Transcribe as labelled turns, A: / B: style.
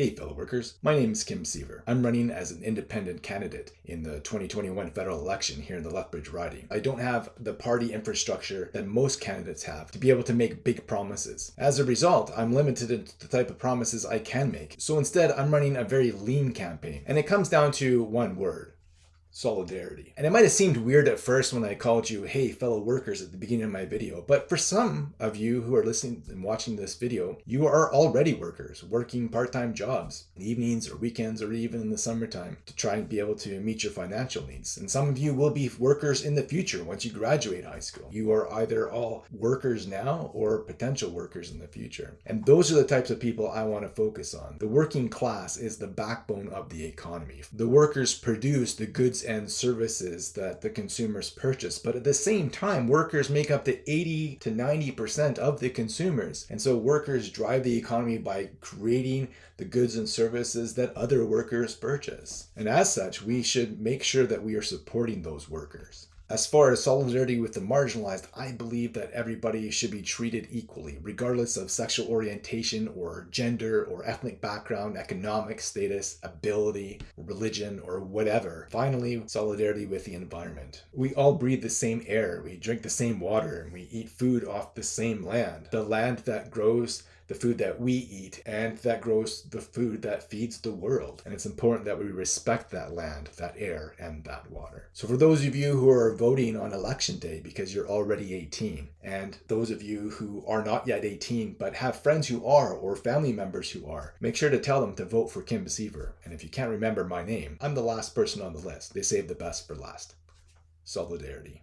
A: Hey fellow workers, my name is Kim Siever. I'm running as an independent candidate in the 2021 federal election here in the Lethbridge riding. I don't have the party infrastructure that most candidates have to be able to make big promises. As a result, I'm limited to the type of promises I can make. So instead, I'm running a very lean campaign. And it comes down to one word, solidarity. And it might have seemed weird at first when I called you, hey, fellow workers at the beginning of my video, but for some of you who are listening and watching this video, you are already workers, working part-time jobs, in evenings or weekends or even in the summertime to try and be able to meet your financial needs. And some of you will be workers in the future once you graduate high school. You are either all workers now or potential workers in the future. And those are the types of people I want to focus on. The working class is the backbone of the economy. The workers produce the goods and services that the consumers purchase. But at the same time, workers make up to 80 to 90% of the consumers. And so workers drive the economy by creating the goods and services that other workers purchase. And as such, we should make sure that we are supporting those workers. As far as solidarity with the marginalized, I believe that everybody should be treated equally, regardless of sexual orientation or gender or ethnic background, economic status, ability, religion, or whatever. Finally, solidarity with the environment. We all breathe the same air, we drink the same water, and we eat food off the same land. The land that grows the food that we eat and that grows the food that feeds the world. And it's important that we respect that land, that air, and that water. So for those of you who are voting on election day because you're already 18, and those of you who are not yet 18 but have friends who are or family members who are, make sure to tell them to vote for Kim Siever. And if you can't remember my name, I'm the last person on the list. They save the best for last. Solidarity.